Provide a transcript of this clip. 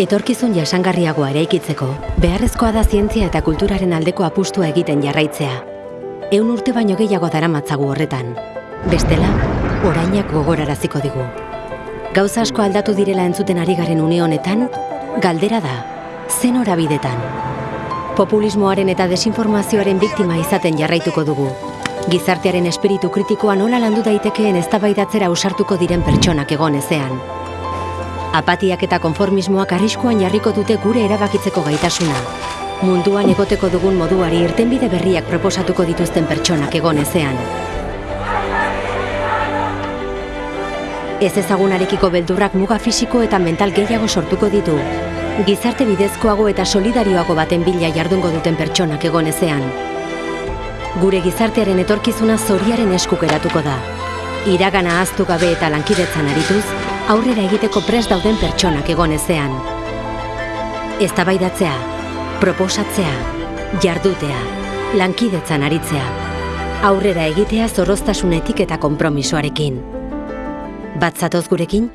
Etorkizun jasangarriagoa eraikitzeko, beharrezkoa da zientzia eta kulturaren aldeko apustua egiten jarraitzea. Eun urte baino gehiago daramatzagu horretan. Bestela, orainak gogoraraziko digu. Gauza asko aldatu direla entzuten ari garen une honetan, galdera da, zen horabidetan. Populismoaren eta desinformazioaren biktima izaten jarraituko dugu. Gizartearen espiritu kritikoa nola landu daitekeen eztabaidatzera ausartuko diren pertsonak egon ezean. Apatiak eta konformismoak arriskuan jarriko dute gure erabakitzeko gaitasuna. Munduan egoteko dugun moduari irtenbide berriak proposatuko dituzten pertsonak egon ezean. Ez ezagunarekiko beldurrak muga fisiko eta mental gehiago sortuko ditu. Gizarte bidezkoago eta solidarioago baten bila jardungo duten pertsonak egon ezean. Gure gizartearen etorkizuna zoriaren eskuk eratuko da. Iragana ahaztu gabe eta lankidetzan arituz, aurrera egiteko prest dauden pertsonak egon ezean. Eztabaidatzea, proposatzea, jardutea, lankidetzan aritzea. Aurrera egitea zorroztasunetik eta konpromisoarekin. Bat zatoz gurekin?